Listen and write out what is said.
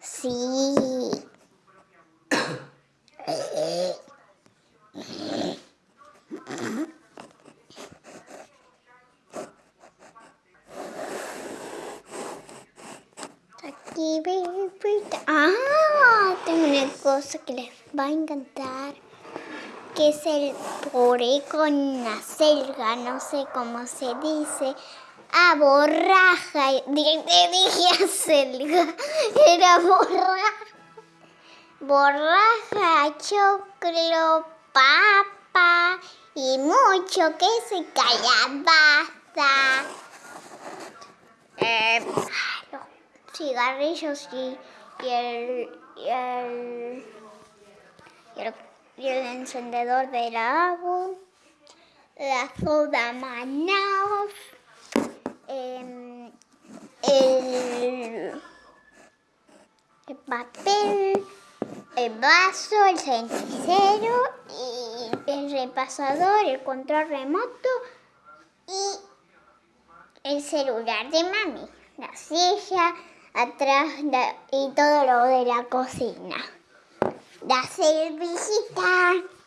Sí. Aquí Ah, tengo una cosa que les va a encantar. Que es el poré con la selga, no sé cómo se dice. Ah, borraja. Te dije selga. Era borraja. Borraja, choclo, papa y mucho queso y calabaza. Eh, los cigarrillos y, el, el, el, y el encendedor del agua, la soda Manaus, eh, el, el papel, el vaso, el cenicero el repasador, el control remoto y el celular de mami, la silla atrás y todo lo de la cocina. La servilleta.